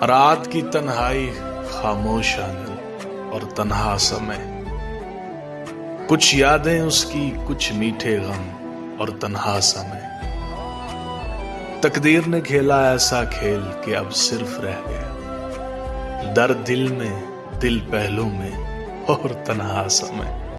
رات کی تنہائی خاموش آنگل اور تنہا سمے۔ کچھ یادیں اس کی، کچھ میٹھے غم اور تنہا سمے۔ تقدیر نے کھیلا ایسا کھیل کہ اب صرف رہ گیا۔ در دل میں، دل پہلو میں اور تنہا سمے۔